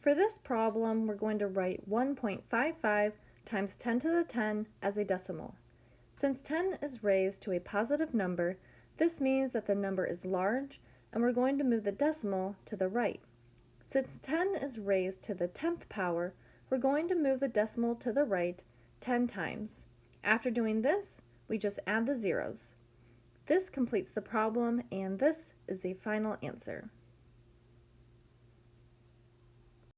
For this problem, we're going to write 1.55 times 10 to the 10 as a decimal. Since 10 is raised to a positive number, this means that the number is large and we're going to move the decimal to the right. Since 10 is raised to the 10th power, we're going to move the decimal to the right 10 times. After doing this, we just add the zeros. This completes the problem and this is the final answer.